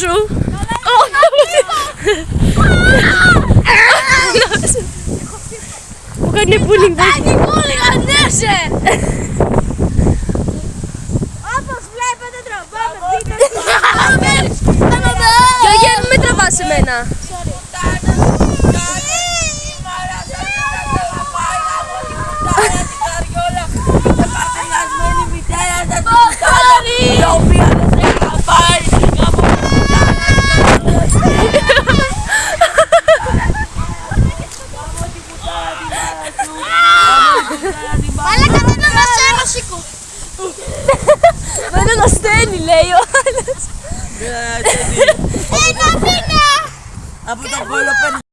σου. Μου κάνει bullying. Κάνει κούλι, ανέσαι! Όπως βλέπετε τραβάμε βίντεο. Γιώργη, μην με τραβάς εμένα. Μαλάκα δεν είναι ένας σήκω. Δεν ασθένει, λέει ο άλλος. Ένα μήνα! Από το κόλλο παίρνει